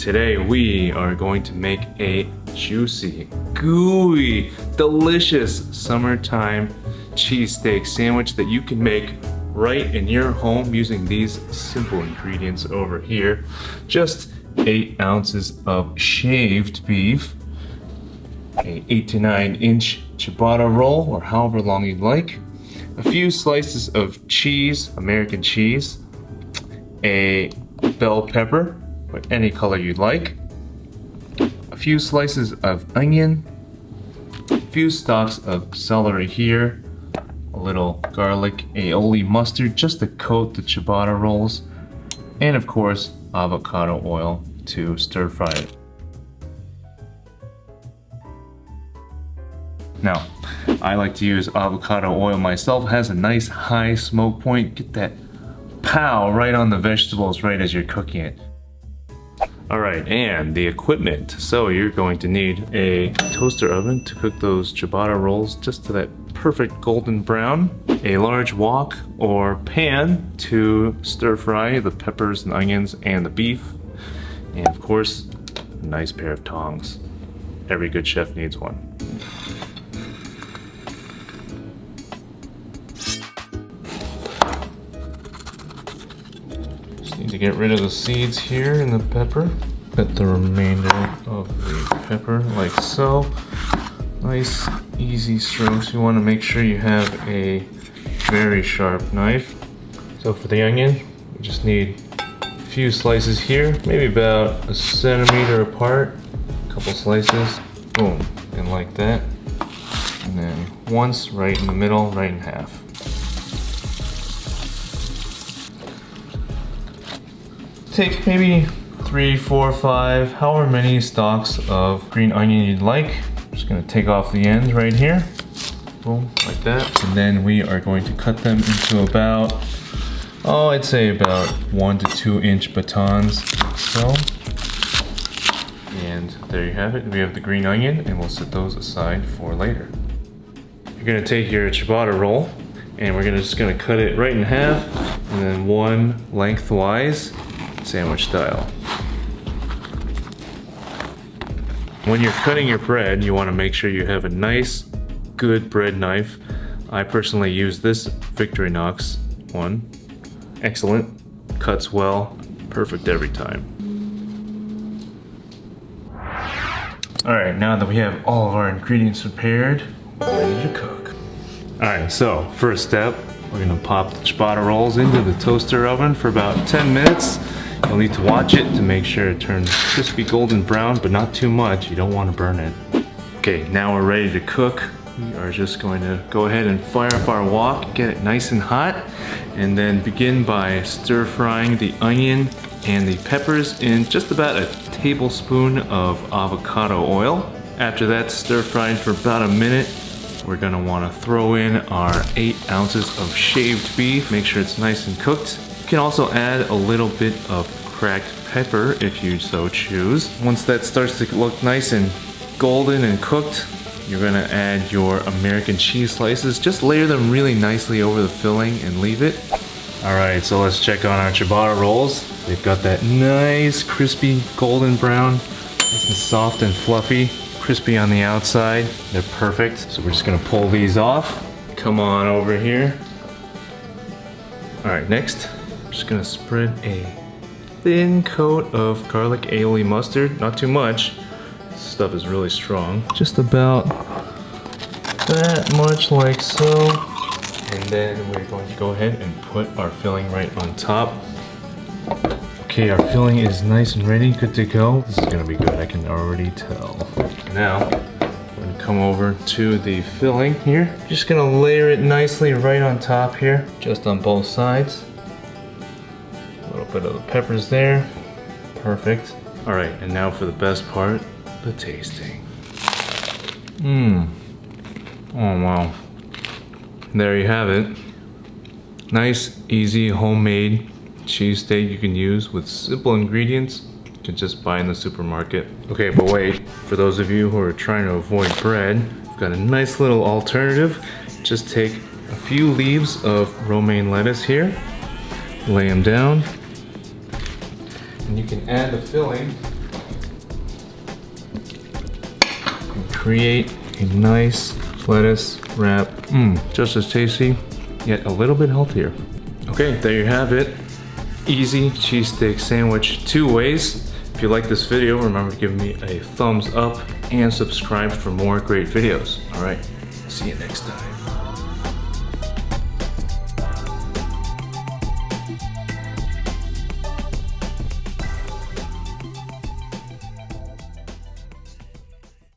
today we are going to make a juicy, gooey, delicious summertime cheesesteak sandwich that you can make right in your home using these simple ingredients over here. Just eight ounces of shaved beef, a eight to nine inch ciabatta roll or however long you'd like, a few slices of cheese, American cheese, a bell pepper, any color you'd like, a few slices of onion, a few stalks of celery here, a little garlic aioli mustard just to coat the ciabatta rolls, and of course avocado oil to stir fry it. Now, I like to use avocado oil myself. It has a nice high smoke point. Get that pow right on the vegetables right as you're cooking it. All right, and the equipment. So you're going to need a toaster oven to cook those ciabatta rolls just to that perfect golden brown, a large wok or pan to stir fry the peppers and onions and the beef, and of course, a nice pair of tongs. Every good chef needs one. Get rid of the seeds here in the pepper. Put the remainder of the pepper like so. Nice, easy strokes. You want to make sure you have a very sharp knife. So for the onion, we just need a few slices here, maybe about a centimeter apart. A couple slices, boom, and like that. And then once right in the middle, right in half. Take maybe three, four, five, however many stalks of green onion you'd like. I'm just gonna take off the ends right here. Boom, like that. And then we are going to cut them into about, oh, I'd say about one to two inch batons, so. And there you have it. We have the green onion and we'll set those aside for later. You're gonna take your ciabatta roll and we're gonna just gonna cut it right in half and then one lengthwise sandwich style. When you're cutting your bread, you want to make sure you have a nice, good bread knife. I personally use this Victorinox one. Excellent, cuts well, perfect every time. Alright, now that we have all of our ingredients prepared, ready to cook. Alright, so first step, we're gonna pop the ciabatta rolls into the toaster oven for about 10 minutes. You'll need to watch it to make sure it turns crispy golden brown, but not too much. You don't want to burn it. Okay, now we're ready to cook. We are just going to go ahead and fire up our wok, get it nice and hot, and then begin by stir frying the onion and the peppers in just about a tablespoon of avocado oil. After that stir fried for about a minute, we're gonna wanna throw in our eight ounces of shaved beef. Make sure it's nice and cooked. You can also add a little bit of cracked pepper if you so choose. Once that starts to look nice and golden and cooked, you're gonna add your American cheese slices. Just layer them really nicely over the filling and leave it. All right, so let's check on our ciabatta rolls. They've got that nice crispy golden brown, nice and soft and fluffy, crispy on the outside. They're perfect. So we're just gonna pull these off. Come on over here. All right, next, I'm just gonna spread a thin coat of garlic aioli mustard. Not too much. This stuff is really strong. Just about that much like so. And then we're going to go ahead and put our filling right on top. Okay, our filling is nice and ready, good to go. This is gonna be good, I can already tell. Now, gonna come over to the filling here. Just gonna layer it nicely right on top here, just on both sides A little bit of the peppers there. Perfect. All right, and now for the best part, the tasting. Mmm. Oh, wow. There you have it. Nice, easy, homemade cheesesteak you can use with simple ingredients just buy in the supermarket. Okay, but wait, for those of you who are trying to avoid bread, I've got a nice little alternative. Just take a few leaves of romaine lettuce here, lay them down, and you can add the filling and create a nice lettuce wrap. Mmm, just as tasty, yet a little bit healthier. Okay, there you have it. Easy cheesesteak sandwich two ways. If you like this video, remember to give me a thumbs up and subscribe for more great videos. All right, see you next time.